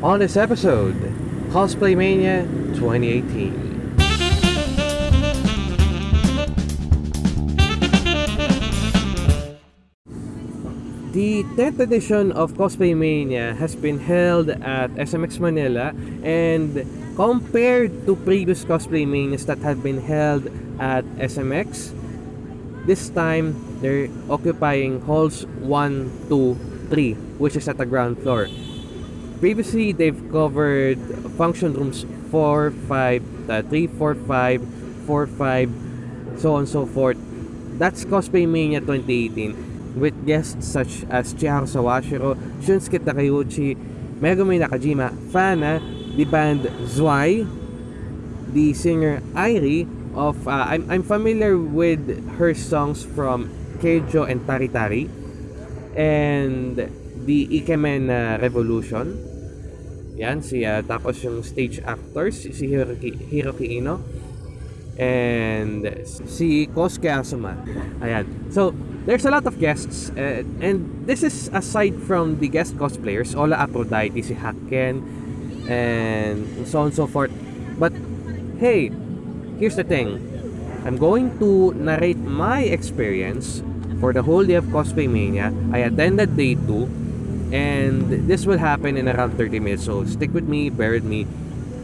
On this episode, Cosplay Mania 2018. The 10th edition of Cosplay Mania has been held at SMX Manila and compared to previous Cosplay Manias that have been held at SMX, this time they're occupying halls 1, 2, 3, which is at the ground floor. Previously, they've covered function rooms 4, 5, uh, 3, 4, 5, 4, 5, so on and so forth. That's Cosplay Mania 2018 with guests such as Chiharu Sawashiro, Shunsuke Takeuchi, Megumi Nakajima, Fana, the band Zwei, the singer Airi of uh, I'm, I'm familiar with her songs from Keijo and Tari Tari and the Ikemen uh, Revolution yan si uh, tapos yung stage actors si Hiroki, Hiroki Ino and si Kosuke Asuma. Ayan. So there's a lot of guests uh, and this is aside from the guest cosplayers Ola Aphrodite si Hakken and so on and so forth. But hey here's the thing. I'm going to narrate my experience for the whole day of Cosplay Mania. I attended day 2 and this will happen in around 30 minutes so stick with me bear with me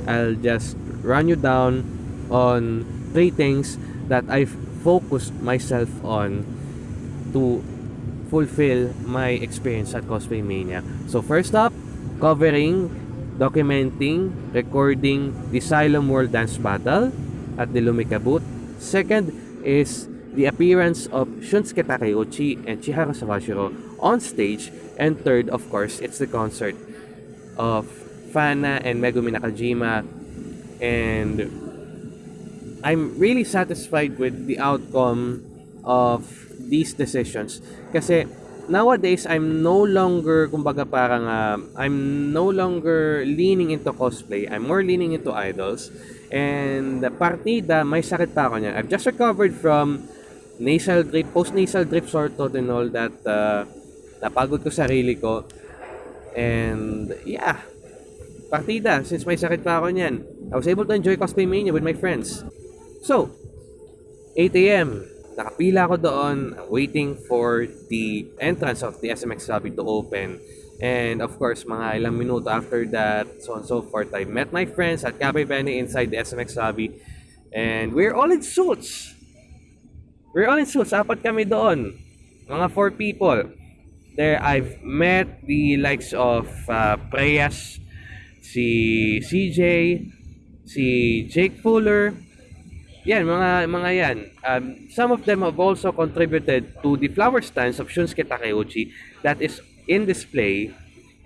I'll just run you down on three things that I've focused myself on to fulfill my experience at Cosplay Mania. So first up, covering, documenting, recording the Xylem World Dance Battle at the Lumika booth. Second is the appearance of Shunsuke Takeuchi and Chiharu Sawashiro on stage. And third, of course, it's the concert of Fana and Megumi Nakajima. And I'm really satisfied with the outcome of these decisions. Kasi nowadays, I'm no longer, kumbaga parang, uh, I'm no longer leaning into cosplay. I'm more leaning into idols. And partida, may sakit pa ako niya. I've just recovered from nasal drip, post-nasal drip sort of and all that. Uh, napagod ko sarili ko. And yeah, partida, since may sakit pa ako niyan. I was able to enjoy Cosplay Mania with my friends. So, 8 a.m. Nakapila ako doon, waiting for the entrance of the SMX lobby to open. And of course, mga ilang minuto after that, so on so forth, I met my friends at Cafe Bene inside the SMX lobby. And we're all in suits. We're all in suits. Apat kami doon. Mga four people. There, I've met the likes of uh, Preyas, si CJ, si Jake Fuller, yan, mga mga yan. Um, some of them have also contributed to the flower stands of Shunsuke Takeuchi that is in display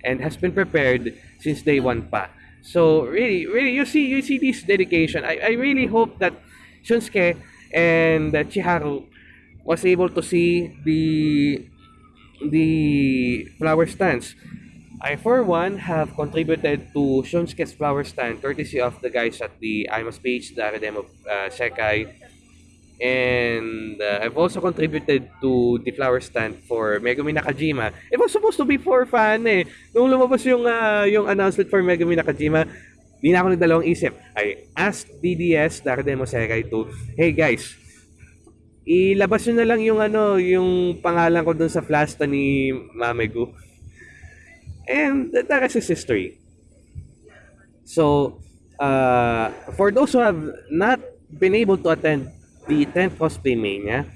and has been prepared since day one pa. So really, really, you see, you see this dedication. I, I really hope that Shunsuke and uh, Chiharu was able to see the the flower stands. I, for one, have contributed to Shunsuke's flower stand courtesy of the guys at the IMAS page, the Academy of uh, Sekai. And uh, I've also contributed to the flower stand for Megumi Nakajima. It was supposed to be for fan eh. Nung lumabas yung, uh, yung announcement for Megumi Nakajima, di na ako nagdalawang isip. I asked DDS, the of Sekai, to, hey guys, ilabas nyo na lang yung ano, yung pangalan ko dun sa flasta ni Mamegu. And the rest is history. So, uh, for those who have not been able to attend the 10th Cosplay Mania,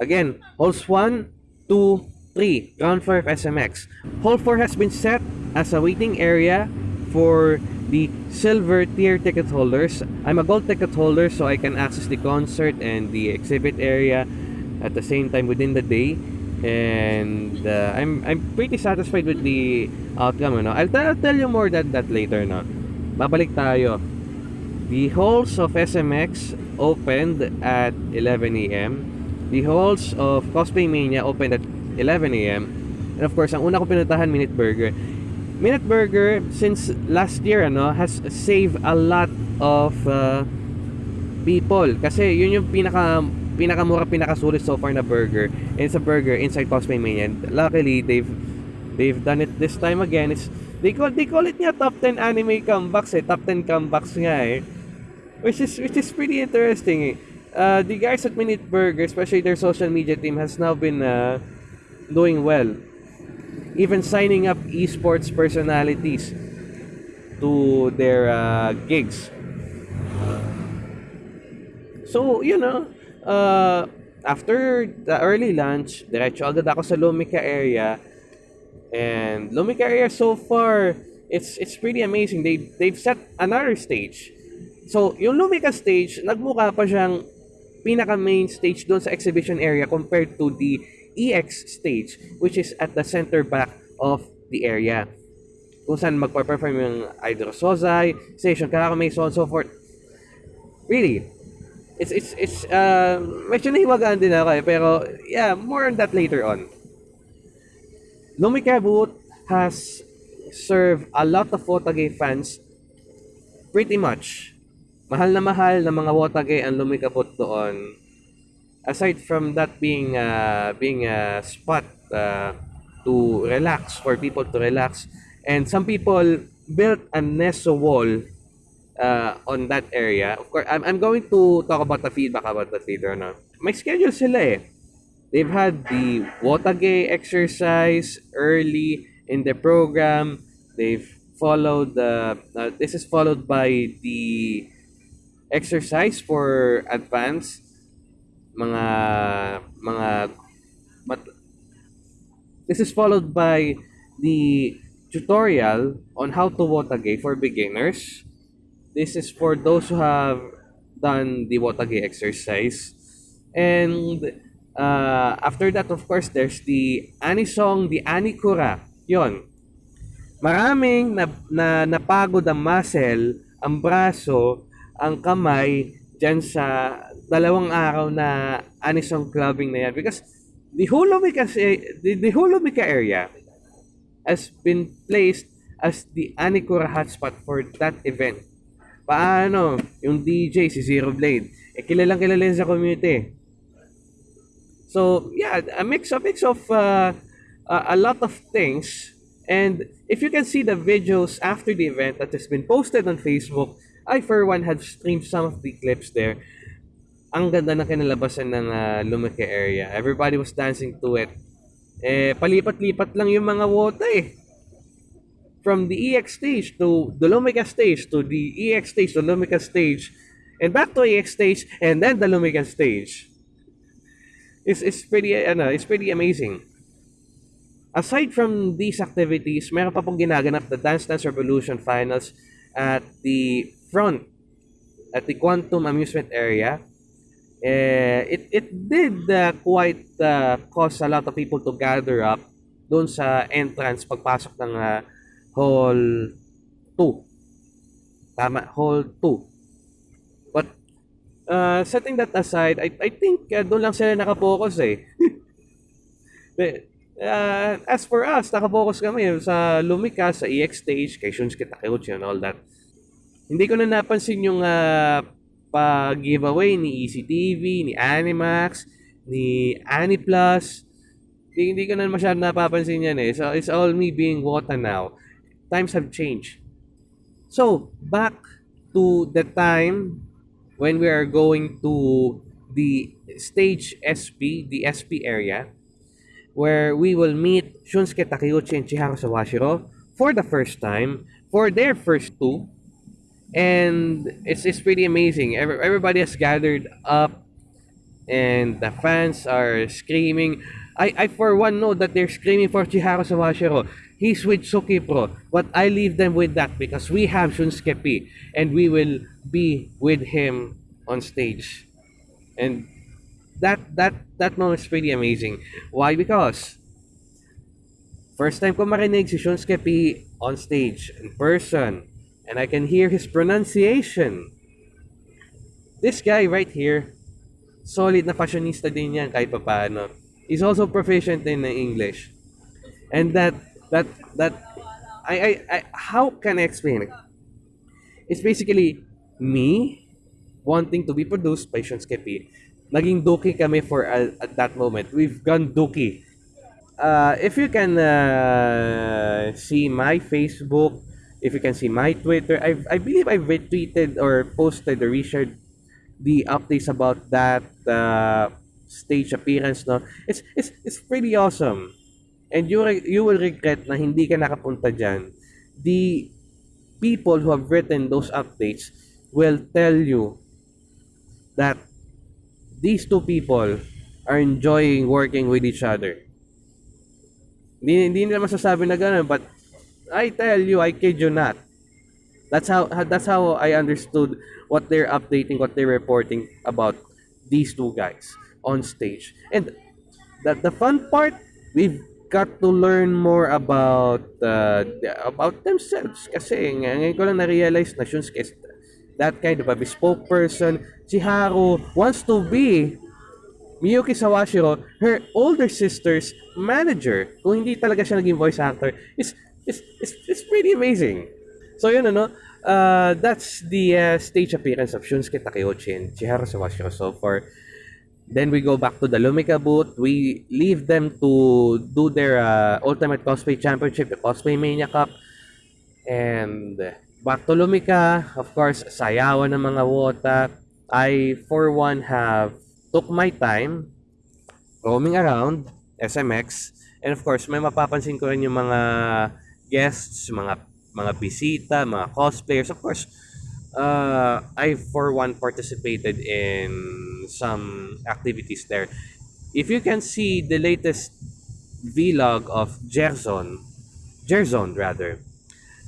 again, halls 1, 2, 3, ground floor of SMX. Hall 4 has been set as a waiting area for the silver tier ticket holders. I'm a gold ticket holder so I can access the concert and the exhibit area at the same time within the day and uh, I'm I'm pretty satisfied with the outcome no I'll, I'll tell you more that that later no babalik tayo the halls of SMX opened at 11 a.m. the halls of Cosplay Mania opened at 11 a.m. and of course ang una ko pinuntahan Minute Burger Minute Burger since last year ano has saved a lot of uh, people kasi yun yung pinaka pinakamura pinakasulit so far na burger and it's a burger inside Cosplay Mania and luckily they've they've done it this time again it's They call they call it nga top 10 anime comebacks eh. Top 10 comebacks nga eh. Which is which is pretty interesting eh. Uh, the guys at Minute Burger, especially their social media team, has now been uh, doing well. Even signing up esports personalities to their uh, gigs. So, you know, uh, after the early lunch, diretso agad ako sa Lumika area. And Lumika area so far, it's it's pretty amazing. They they've set another stage. So, yung Lumika stage, nagmukha pa siyang pinaka main stage doon sa exhibition area compared to the EX stage which is at the center back of the area. Kung saan magpa-perform yung Idol Sozai, Station Kakamay, so on so forth. Really, it's it's it's uh, medyo nahiwagaan din ako eh, pero yeah, more on that later on. Lumika booth has served a lot of Wotage fans pretty much. Mahal na mahal na mga Wotage ang Lumika booth doon. Aside from that being uh, being a spot uh, to relax for people to relax and some people built a Neso wall uh, on that area. Of course, I'm, I'm going to talk about the feedback about that later on. May schedule sila eh. They've had the watage exercise early in the program. They've followed the, uh, this is followed by the exercise for advanced mga mga mat- this is followed by the tutorial on how to Wotage for beginners. This is for those who have done the Wotage exercise. And uh, after that, of course, there's the Anisong, the Anikura. Yon. Maraming na, na napagod ang muscle, ang braso, ang kamay, dyan sa dalawang araw na anisong clubbing na yan. Because the Holomika, the, the Holomika area has been placed as the Anikura hotspot for that event. Paano? Yung DJ, si Zero Blade. Eh, kilalang kilala sa community. So, yeah, a mix, a mix of uh, a lot of things. And if you can see the videos after the event that has been posted on Facebook, I for one have streamed some of the clips there. Ang ganda ng kinalabasan ng uh, Lumeke area. Everybody was dancing to it. Eh, palipat-lipat lang yung mga wota eh. From the EX stage to the Lumeka stage to the EX stage to Lumeka stage and back to EX stage and then the Lumeka stage. It's, it's pretty, ano, it's pretty amazing. Aside from these activities, meron pa pong ginaganap the Dance Dance Revolution Finals at the front at the Quantum Amusement Area. Eh, it, it did uh, quite uh, cause a lot of people to gather up doon sa entrance pagpasok ng uh, Hall 2. Tama, Hall 2. But uh, setting that aside, I, I think uh, doon lang sila nakapokus eh. But, uh, as for us, nakapokus kami sa Lumika, sa EX stage, kay Shunsuke Takeuchi and all that. Hindi ko na napansin yung uh, pag-giveaway ni ECTV, ni Animax, ni Aniplus. Hindi, hindi ko na masyadong napapansin yan eh. So, it's all me being Wota now. Times have changed. So, back to the time when we are going to the stage SP, the SP area, where we will meet Shunsuke Takeuchi and Chiharu Sawashiro for the first time for their first two and it's it's pretty amazing. Every, everybody has gathered up, and the fans are screaming. I, I for one know that they're screaming for Chiharu Sawashiro. He's with Suki Pro, but I leave them with that because we have Shunsuke P, and we will be with him on stage, and that that that moment is pretty amazing. Why? Because first time ko marinig si Shunsuke P on stage in person and I can hear his pronunciation. This guy right here, solid na fashionista din yan kahit paano. He's also proficient in English. And that, that, that, I, I, I, how can I explain it? It's basically me wanting to be produced by Shunsuke P. Naging Doki kami for uh, at that moment. We've gone Doki. uh, if you can uh, see my Facebook, if you can see my Twitter, I I believe I retweeted or posted or reshared the updates about that uh, stage appearance. No, it's it's it's pretty awesome, and you re- you will regret na hindi ka nakapunta diyan. The people who have written those updates will tell you that these two people are enjoying working with each other. Hindi, hindi nila masasabi na gano'n, but I tell you, I kid you not. That's how that's how I understood what they're updating, what they're reporting about these two guys on stage. And that the fun part, we've got to learn more about uh, about themselves kasi ng- ngayon ko lang na-realize na Shunsuke is that kind of a bespoke person. Si Haru wants to be Miyuki Sawashiro, her older sister's manager. Kung hindi talaga siya naging voice actor, is is is, is pretty amazing. So yun ano, uh, that's the uh, stage appearance of Shunsuke Takeuchi and Chiharu Sawashiro so far. Then we go back to the Lumika booth. We leave them to do their uh, Ultimate Cosplay Championship, the Cosplay Mania Cup. And back to Lumika, of course, sayawan ng mga wota. I, for one, have took my time roaming around SMX. And of course, may mapapansin ko rin yung mga guests, mga mga bisita, mga cosplayers. Of course, uh, I for one participated in some activities there. If you can see the latest vlog of Gerson, Gerson rather,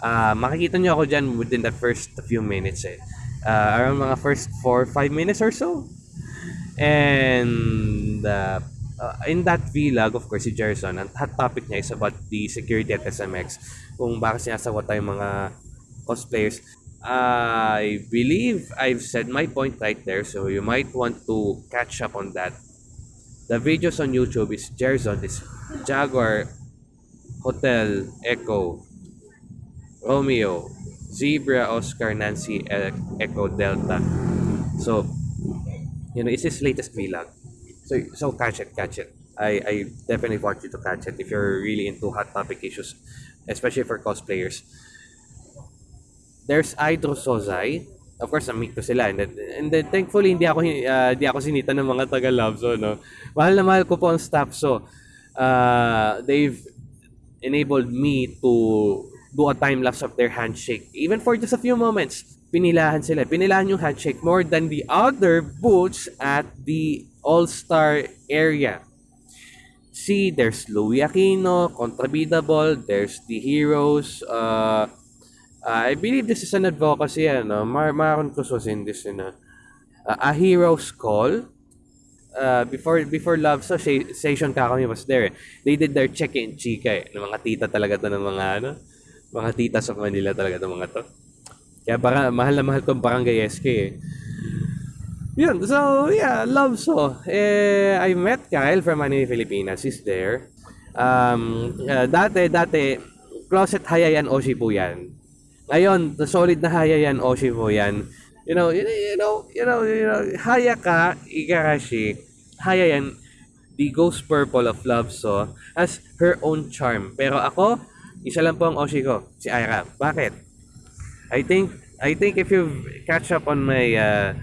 uh, makikita nyo ako dyan within the first few minutes eh. Uh, around mga first 4-5 minutes or so. And uh, uh, in that vlog, of course, si Gerson, ang hot topic niya is about the security at SMX. Kung bakit sinasawa tayo mga cosplayers. I believe I've said my point right there, so you might want to catch up on that. The videos on YouTube is Gerson, is Jaguar, Hotel, Echo, Romeo, Zebra, Oscar, Nancy, Echo, Delta. So, you know, it's his latest vlog. So, so catch it, catch it. I, I definitely want you to catch it if you're really into hot topic issues, especially for cosplayers. There's Idro Sozai. Of course, na-meet ko sila. And and then thankfully, hindi ako, uh, hindi ako sinita ng mga taga-Labso, no? Mahal na mahal ko po ang staff. So, uh, they've enabled me to do a time lapse of their handshake. Even for just a few moments, pinilahan sila. Pinilahan yung handshake more than the other booths at the All-Star area. See, there's Louis Aquino, Contrabidable, there's the Heroes, uh, I believe this is an advocacy, ano, Mar Maron Crusos in this, know, uh, a hero's call. Uh, before before Love so Station Kakami was there. They did their check-in chika eh. Ng mga tita talaga to ng mga ano, mga tita sa Manila talaga to mga to. Kaya para mahal na mahal ko ang barangay SK eh. Yun, so yeah, love so. Eh, I met Kyle from Manila, Pilipinas. He's there. Um, uh, dati, dati, closet hayayan Oshi po yan. Ngayon, solid na haya yan, Oshi po yan. You know, you, you know, you know, you know, haya ka, Igarashi, haya yan, the Ghost Purple of Love So, has her own charm. Pero ako, isa lang po ang Oshi ko, si Aira. Bakit? I think, I think if you catch up on my uh,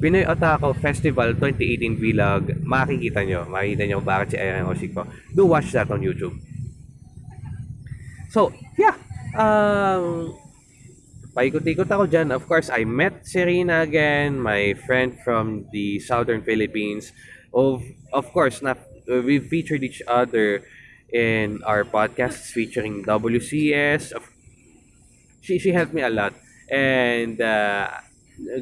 Pinoy Otaku Festival 2018 vlog, makikita nyo, makikita nyo bakit si Aira ang Oshi ko. Do watch that on YouTube. So, yeah. Um, paikot-ikot ako dyan. Of course, I met Serena again, my friend from the southern Philippines. Of, of course, na, we featured each other in our podcasts featuring WCS. Of, she, she helped me a lot. And uh,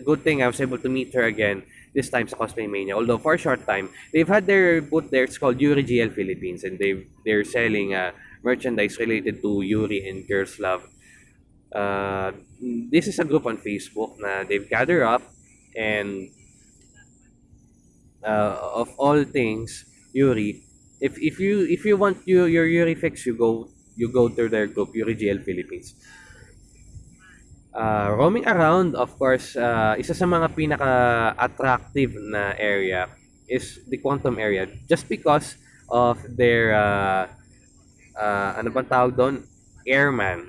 good thing I was able to meet her again this time sa Cosplay Mania. Although for a short time, they've had their booth there. It's called Yuri GL Philippines, and they they're selling uh, merchandise related to Yuri and Girls Love. Uh, this is a group on Facebook na they've gathered up and uh, of all things Yuri if if you if you want your your Yuri fix you go you go to their group Yuri GL Philippines uh, roaming around of course uh, isa sa mga pinaka attractive na area is the quantum area just because of their uh, ah, ano bang tawag doon? Airman.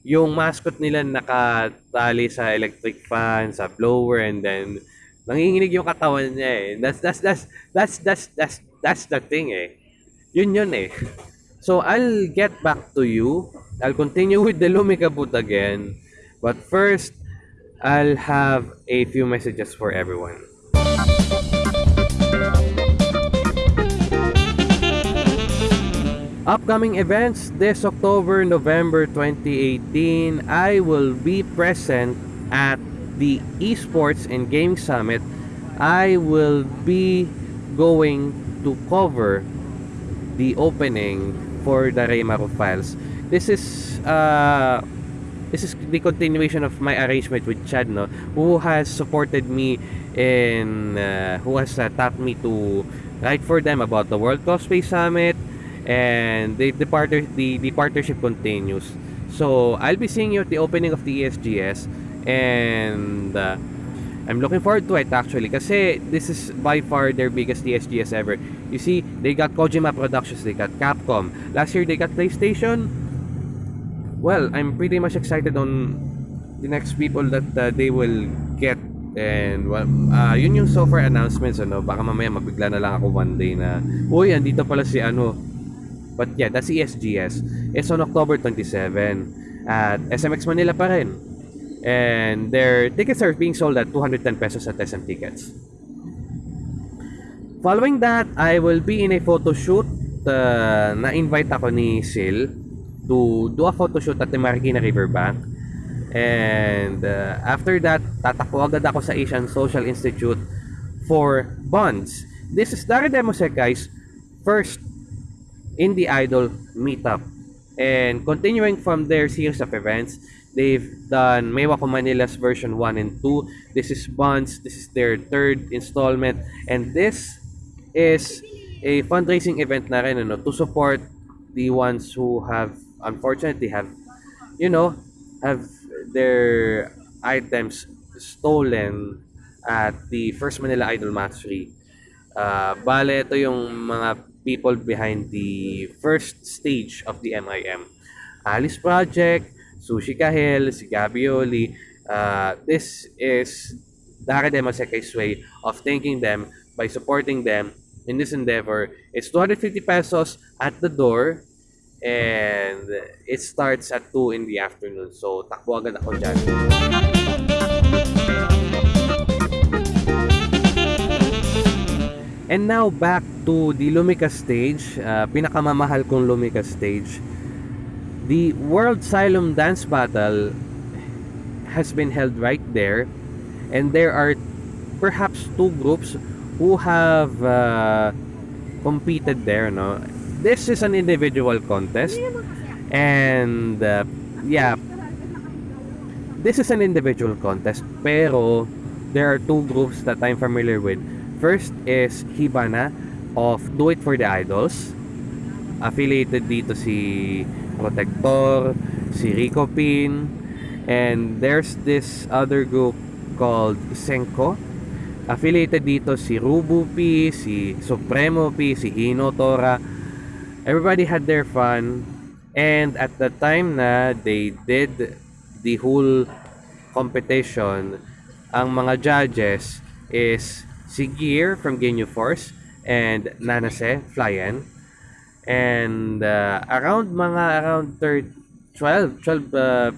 Yung mascot nila nakatali sa electric fan, sa blower, and then nanginginig yung katawan niya eh. That's, that's, that's, that's, that's, that's, that's the thing eh. Yun yun eh. So, I'll get back to you. I'll continue with the Lumikabut again. But first, I'll have a few messages for everyone. Upcoming events this October, November 2018, I will be present at the Esports and Gaming Summit. I will be going to cover the opening for the Raymaro files. This is uh, this is the continuation of my arrangement with Chad, no, who has supported me in uh, who has uh, taught me to write for them about the World Cosplay Summit and the the, partner, the the partnership continues. So I'll be seeing you at the opening of the ESGS and uh, I'm looking forward to it actually kasi this is by far their biggest ESGS ever. You see, they got Kojima Productions, they got Capcom. Last year they got PlayStation. Well, I'm pretty much excited on the next people that uh, they will get and well, uh, yun yung so far announcements ano baka mamaya mabigla na lang ako one day na uy andito pala si ano but yeah that's ESGS it's on October 27 at SMX Manila pa rin and their tickets are being sold at 210 pesos at SM Tickets Following that, I will be in a photo shoot. Uh, na-invite ako ni Sil to do a photo shoot at the Marikina Riverbank. And uh, after that, tatakbo agad ako sa Asian Social Institute for bonds. This is Daredemo Sekai's first Indie Idol meetup. And continuing from their series of events, they've done Mewa ko Manila's version 1 and 2. This is Bonds. This is their third installment. And this is a fundraising event na rin ano, to support the ones who have unfortunately have you know have their items stolen at the First Manila Idol Mastery. Uh, bale, ito yung mga people behind the first stage of the MIM. Alice Project, Sushi Kahel, si Gabi Oli. Uh, this is Daradema Sekai's way of thanking them by supporting them in this endeavor. It's 250 pesos at the door and it starts at 2 in the afternoon. So, takbo agad ako dyan. And now back to the Lumika stage, uh, pinakamamahal kong Lumika stage. The World Xylem Dance Battle has been held right there and there are perhaps two groups who have uh, competed there no? This is an individual contest and uh, yeah. This is an individual contest pero there are two groups that I'm familiar with. First is Hibana of Do It For The Idols affiliated dito si Protector si Rico Pin and there's this other group called Senko. Affiliated dito si Rubu P, si Supremo P, si Hino Tora. Everybody had their fun. And at the time na they did the whole competition ang mga judges is si Gear from Genyu Force and Nanase Flyen and uh, around mga around 30, 12 12 uh,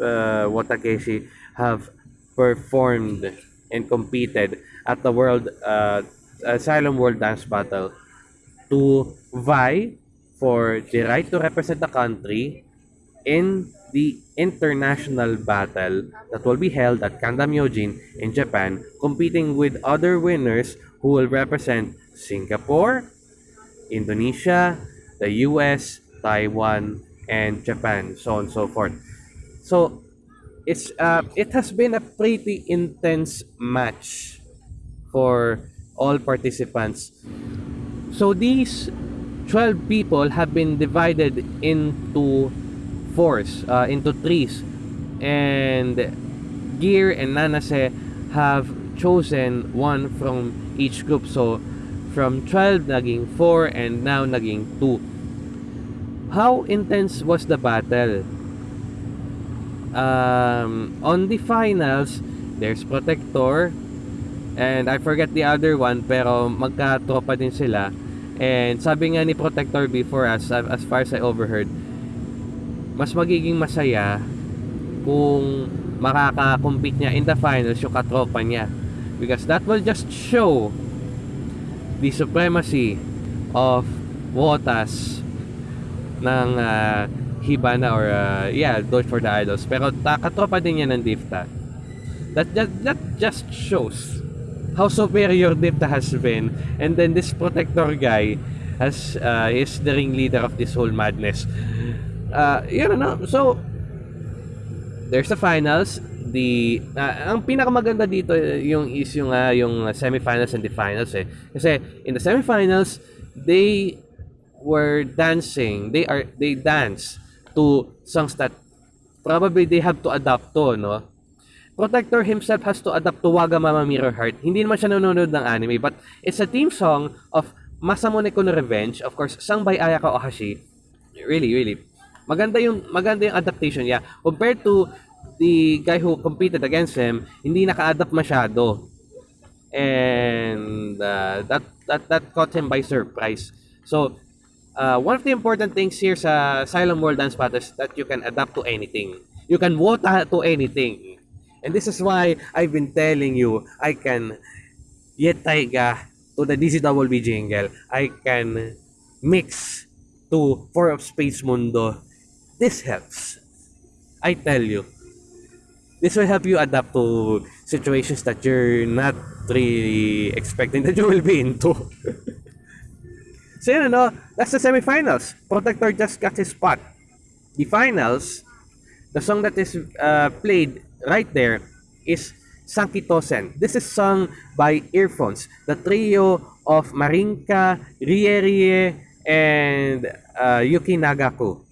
uh, Watakeshi have performed and competed at the World uh, Asylum World Dance Battle to vie for the right to represent the country in the international battle that will be held at Kanda Myojin in Japan, competing with other winners who will represent Singapore, Indonesia, the US, Taiwan, and Japan, so on and so forth. So, it's uh, it has been a pretty intense match for all participants. So these 12 people have been divided into fours, uh, into threes. And Gear and Nanase have chosen one from each group. So From 12, naging 4, and now naging 2. How intense was the battle? Um, on the finals, there's Protector, and I forget the other one, pero magka-tropa din sila. And sabi nga ni Protector before us, as far as I overheard, mas magiging masaya kung makaka-compete niya in the finals yung katropa niya. Because that will just show the supremacy of Wotas ng uh, Hibana or uh, yeah, Doge for the Idols. Pero katropa din niya ng Difta. That, that, that just shows how superior Difta has been. And then this Protector guy has uh, is the ringleader of this whole madness. Uh, yun ano, so there's the finals the uh, ang pinakamaganda dito yung is yung uh, yung semifinals and the finals eh kasi in the semifinals they were dancing they are they dance to songs that probably they have to adapt to no Protector himself has to adapt to Waga Mama Mirror Heart. Hindi naman siya nanonood ng anime, but it's a theme song of Masamune Kono Revenge, of course, sung by Ayaka Ohashi. Really, really. Maganda yung maganda yung adaptation niya compared to the guy who competed against him, hindi naka-adapt masyado. And uh, that that that caught him by surprise. So, uh, one of the important things here sa Asylum World Dance Battle is that you can adapt to anything. You can vote to anything. And this is why I've been telling you, I can yet taiga to the DCWB jingle. I can mix to Four of Space Mundo. This helps. I tell you. This will help you adapt to situations that you're not really expecting that you will be into. so yun ano, that's the semifinals. Protector just got his spot. The finals, the song that is uh, played right there is Sankitosen. This is sung by Earphones, the trio of Marinka, Rie Rie, and uh, Yuki Nagaku.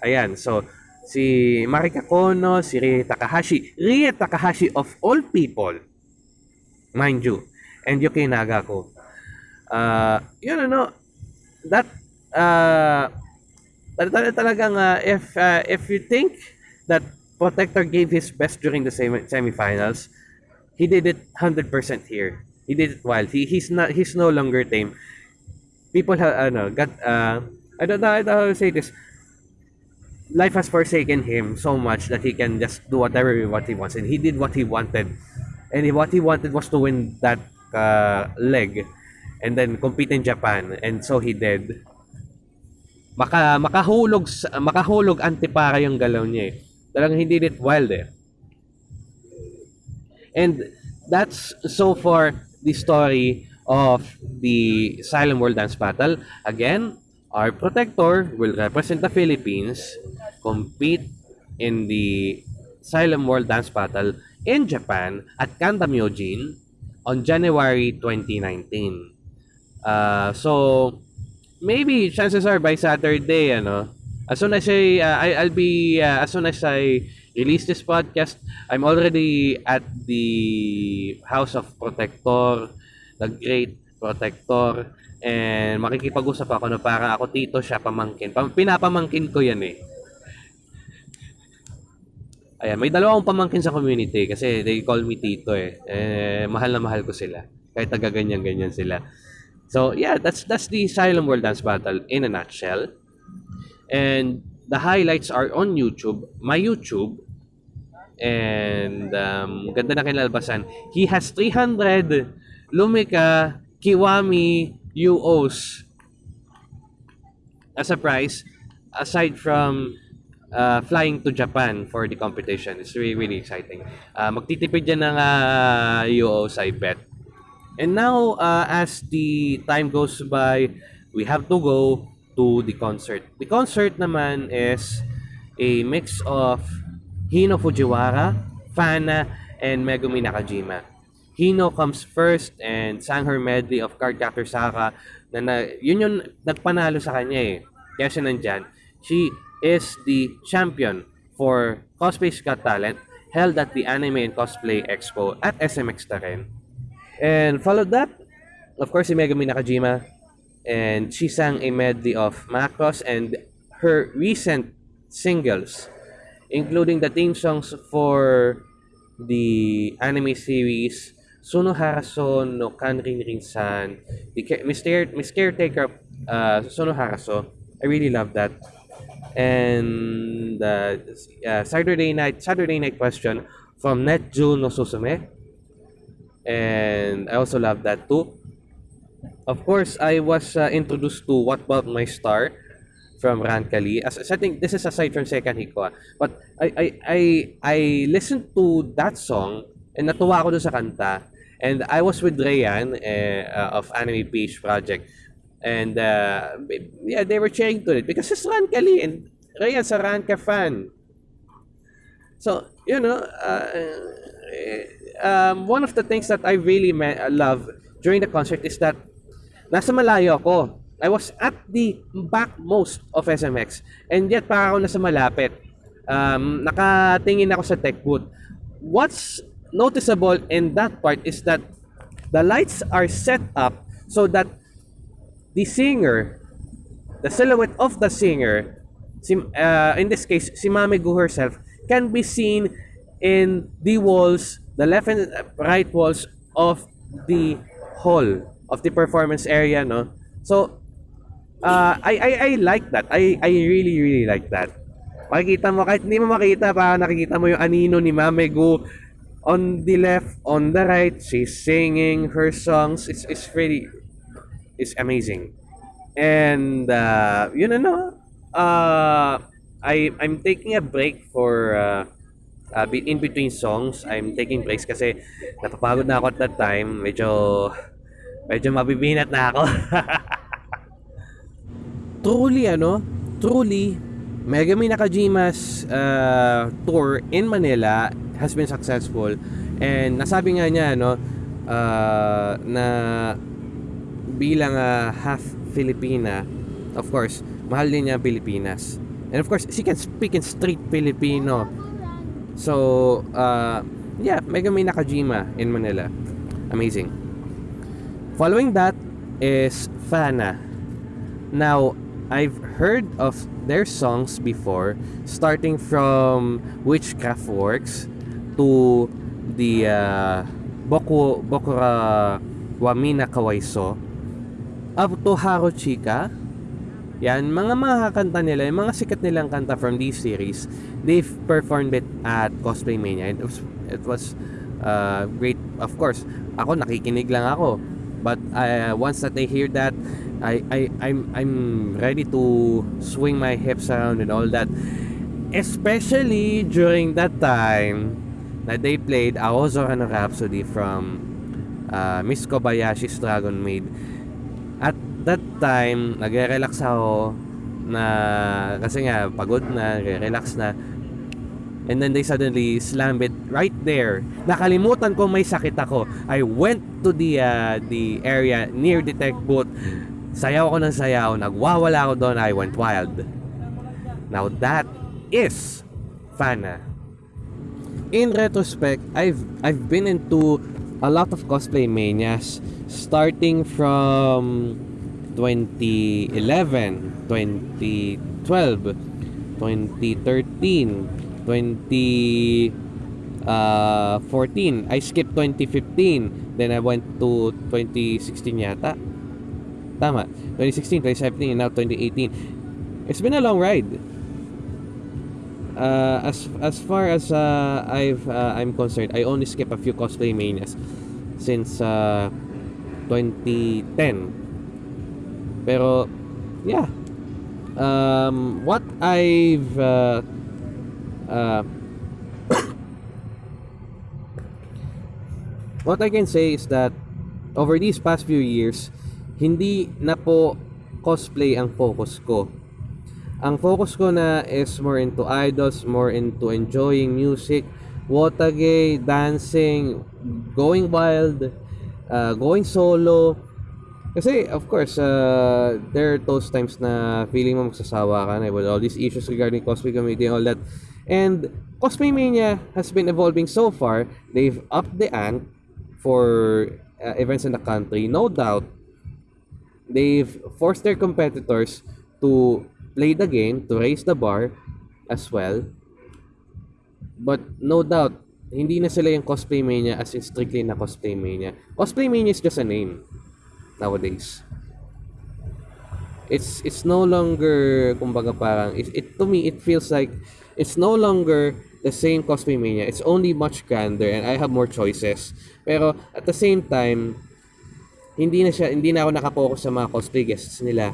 Ayan, so si Marika Kono, si Rie Takahashi. Rie Takahashi of all people, mind you, and Yuki Nagaku. Uh, yun ano, that, uh, talagang uh, if, uh, if you think that Protector gave his best during the semi semifinals. He did it 100% here. He did it wild. He he's not he's no longer tame. People have ano, got uh I don't know, I don't know how to say this. Life has forsaken him so much that he can just do whatever what he wants and he did what he wanted. And what he wanted was to win that uh, leg and then compete in Japan and so he did. Maka makahulog makahulog antipara yung galaw niya eh. Talagang hindi it wild eh. And that's so far the story of the Silent World Dance Battle. Again, our protector will represent the Philippines, compete in the Silent World Dance Battle in Japan at Kanda Myojin on January 2019. Uh, so, maybe chances are by Saturday, ano, as soon as I, uh, I I'll be uh, as soon as I release this podcast, I'm already at the House of Protector, the Great Protector, and makikipag-usap ako na para ako tito siya pamangkin. Pam pinapamangkin ko yan eh. Ayan, may dalawang pamangkin sa community kasi they call me tito eh. eh mahal na mahal ko sila. Kahit taga ganyan-ganyan sila. So, yeah, that's that's the Silent World Dance Battle in a nutshell. And the highlights are on YouTube, my YouTube. And um, ganda na kinalbasan. He has 300 Lumika Kiwami UOs as a prize aside from uh, flying to Japan for the competition. It's really, really exciting. Uh, magtitipid yan ng uh, UOs, I bet. And now, uh, as the time goes by, we have to go to the concert. The concert naman is a mix of Hino Fujiwara, Fana, and Megumi Nakajima. Hino comes first and sang her medley of Cardcaptor Saka na, na yun yung nagpanalo sa kanya eh. Kaya siya nandyan. She is the champion for Cosplay Got Talent held at the Anime and Cosplay Expo at SMX na rin. And followed that of course, si Megami Nakajima. And she sang a medley of Macross and her recent singles, including the theme songs for the anime series Suno Haraso no Kanrin Rinsan, the Miss, Care- Miss Caretaker uh, Suno Haraso. I really love that. And uh, uh, Saturday night Saturday night question from Netju no Susume. And I also love that too. Of course, I was uh, introduced to What About My Star from Rankali. As, as I think this is aside from Second Hiko. ah. But I I I I listened to that song and natuwa ako dun sa kanta. And I was with Rayan eh, uh, of Anime Page Project. And uh, yeah, they were cheering to it because it's Rankali and Rayan's a Ranka fan. So, you know, uh, um, one of the things that I really ma- love during the concert is that nasa malayo ako. I was at the backmost of SMX and yet para ako nasa malapit. Um, nakatingin ako sa tech booth. What's noticeable in that part is that the lights are set up so that the singer, the silhouette of the singer, si, uh, in this case, si Mame Gu herself, can be seen in the walls, the left and right walls of the hall, of the performance area, no? So, uh, I, I, I like that. I, I really, really like that. Makikita mo, kahit hindi mo makita, para nakikita mo yung anino ni Mame Gu on the left, on the right, she's singing her songs. It's, it's really, is amazing. And uh, yun ano, uh, I I'm taking a break for uh, uh, in between songs. I'm taking breaks kasi napapagod na ako at that time. Medyo medyo mabibinat na ako. truly ano, truly Megami Nakajima's uh, tour in Manila has been successful and nasabi nga niya no uh, na bilang uh, half Filipina, of course, mahal din niya Pilipinas. And of course, she can speak in straight Filipino. So, uh, yeah, Megami Nakajima in Manila. Amazing. Following that is Fana. Now, I've heard of their songs before, starting from Witchcraft Works to the uh, Boku Bokura Wamina Kawaiso up to Haro Chika. Yan, mga mga kanta nila, yung mga sikat nilang kanta from this series, they've performed it at Cosplay Mania. It was, it was uh, great. Of course, ako nakikinig lang ako. But uh, once that I hear that, I, I, I'm, I'm ready to swing my hips around and all that. Especially during that time na they played Aozo no Rhapsody from uh, Miss Kobayashi's Dragon Maid. At that time, nagre-relax ako na kasi nga pagod na, relax na. And then they suddenly slam it right there. Nakalimutan ko may sakit ako. I went to the uh, the area near the tech booth. Sayaw ako ng sayaw. Nagwawala ako doon. I went wild. Now that is Fana. In retrospect, I've I've been into a lot of cosplay manias starting from 2011, 2012, 2013, 2014. I skipped 2015. Then I went to 2016 yata. Tama. 2016, 2017, and now 2018. It's been a long ride. Uh, as as far as uh, I've uh, I'm concerned, I only skip a few cosplay manias since uh, 2010. Pero yeah. Um, what I've uh, uh, what I can say is that over these past few years, hindi na po cosplay ang focus ko. Ang focus ko na is more into idols, more into enjoying music, wotage, dancing, going wild, uh, going solo. Kasi, of course, uh, there are those times na feeling mo magsasawa ka na with all these issues regarding cosplay community and all that. And Cosplay Mania has been evolving so far. They've upped the ante for uh, events in the country, no doubt, they've forced their competitors to play the game, to raise the bar as well. But no doubt, hindi na sila yung cosplay mania as in strictly na cosplay mania. Cosplay mania is just a name nowadays. It's it's no longer kumbaga parang it, it to me it feels like it's no longer the same cosplay mania. It's only much grander and I have more choices. Pero at the same time, hindi na siya hindi na ako nakapokus sa mga cosplay guests nila.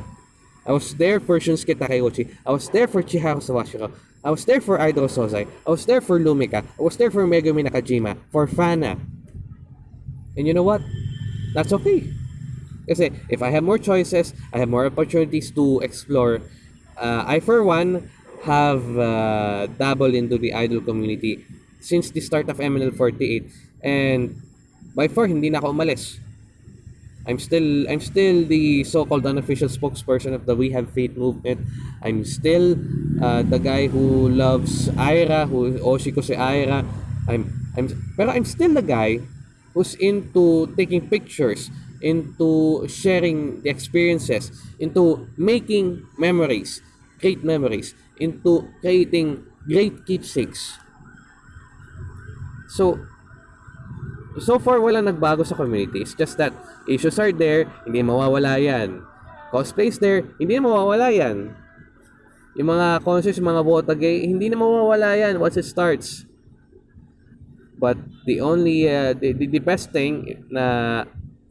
I was there for Shunsuke Takeuchi. I was there for Chiharu Sawashiro. I was there for Idol Sozai. I was there for Lumika. I was there for Megumi Nakajima. For Fana. And you know what? That's okay. Kasi if I have more choices, I have more opportunities to explore. Uh, I for one have uh, dabbled into the idol community since the start of MNL48 and by far hindi na ako umalis. I'm still I'm still the so-called unofficial spokesperson of the We Have Faith movement. I'm still uh, the guy who loves Aira, who Oshiko si Aira. I'm I'm pero I'm still the guy who's into taking pictures, into sharing the experiences, into making memories, great memories, into creating great keepsakes. So, so far wala nagbago sa community. It's just that issues are there, hindi mawawala yan. Cosplays there, hindi mawawala yan. Yung mga concerts, mga botagay, hindi na mawawala yan once it starts. But the only, uh, the, the, the best thing na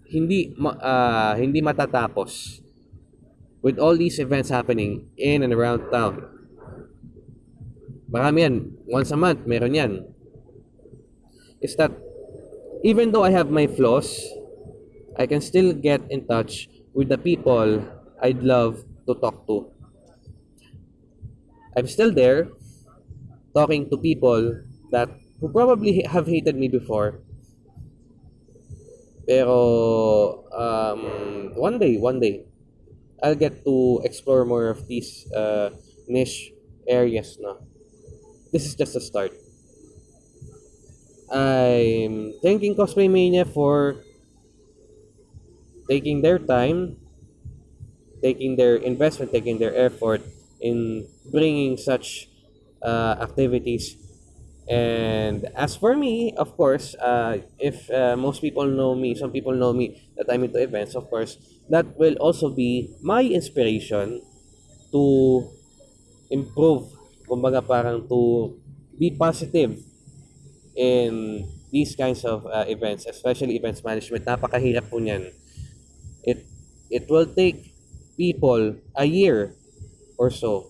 hindi uh, hindi matatapos with all these events happening in and around town. Marami yan. Once a month, meron yan. Is that even though I have my flaws, I can still get in touch with the people I'd love to talk to. I'm still there talking to people that who probably have hated me before. Pero um, one day, one day, I'll get to explore more of these uh, niche areas. No, this is just a start. I'm thanking Cosplay Mania for taking their time, taking their investment, taking their effort in bringing such uh, activities. And as for me, of course, uh, if uh, most people know me, some people know me that I'm into events, of course, that will also be my inspiration to improve, kumbaga parang to be positive in these kinds of uh, events, especially events management. Napakahirap po niyan it it will take people a year or so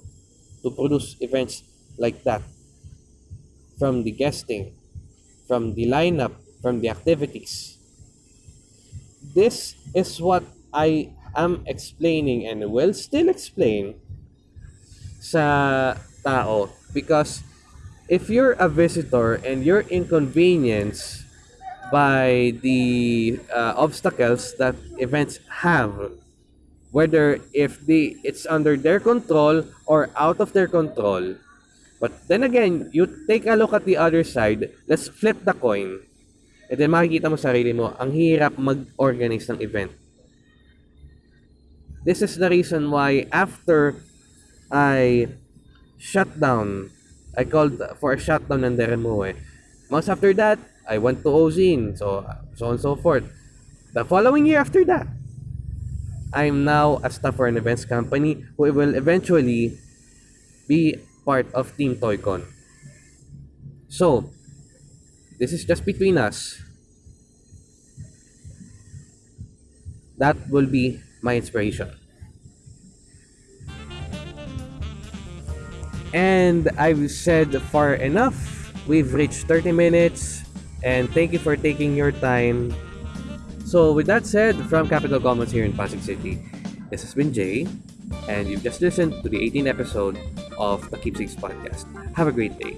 to produce events like that. From the guesting from the lineup from the activities. This is what i am explaining and will still explain sa tao. Because if you're a visitor and you're inconvenienced by the uh, obstacles that events have. Whether if they it's under their control or out of their control. But then again you take a look at the other side let's flip the coin. And then makikita mo sarili mo ang hirap mag-organize ng event. This is the reason why after I shut down I called for a shutdown ng Deremoe months after that I went to Ozine, so so on and so forth. The following year after that, I'm now a staff for an events company who will eventually be part of Team Toycon. So, this is just between us. That will be my inspiration. And I've said far enough. We've reached 30 minutes and thank you for taking your time. So, with that said, from Capital Commons here in Pasig City, this has been Jay, and you've just listened to the 18th episode of the Keepsakes Podcast. Have a great day.